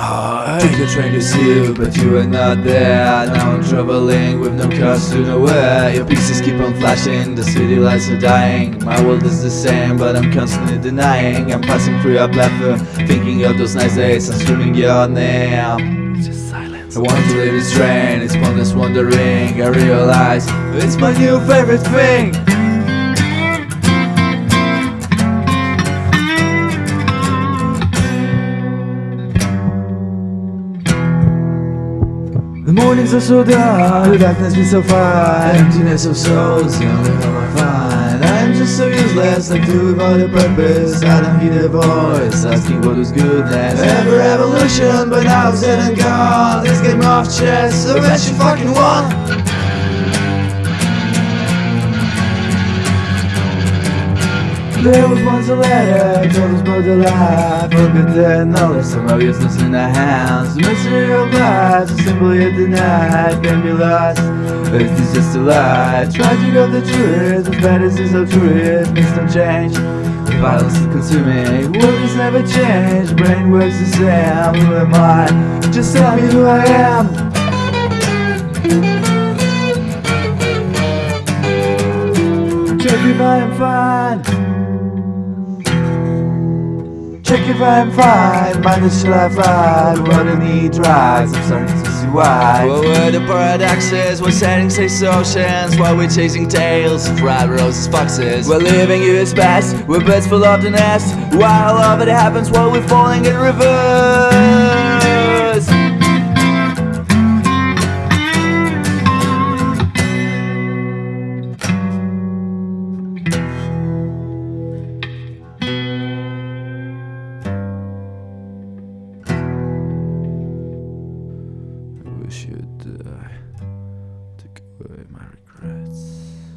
Take the train to see you, but you are not there. Now I'm traveling with no cars to nowhere. Your pieces keep on flashing, the city lights are dying. My world is the same, but I'm constantly denying. I'm passing through your platform, thinking of those nice days. I'm screaming your name. Just silence. I want to leave this train, it's pointless wandering. I realize it's my new favorite thing The mornings are so dark, the darkness feels so far Emptiness of souls, the only home I find I'm just so useless, like do without a purpose. I don't hear the voice, asking what is goodness Ever revolution, but now it's dead and gone. This game of chess, so that you fucking won There was once a letter, told us about the life Forget that knowledge, somehow useless in our hands. The mystery of life, simple yet denied Can be lost, is this just a lie? Tragic of the truth, the fantasies of truth. Things don't change, the violence is consuming. World never changed, brain works the same. Who am I? Just tell me who I am. Check if I am fine. Check if I'm fine, mind the shall I find? What I need drugs, I'm starting to why What were the paradoxes, what settings say oceans While we're chasing tails, fried roses, foxes. We're living years past, we're birds full of the nest While all of it happens while we're falling in reverse You'd die. Uh, take away my regrets.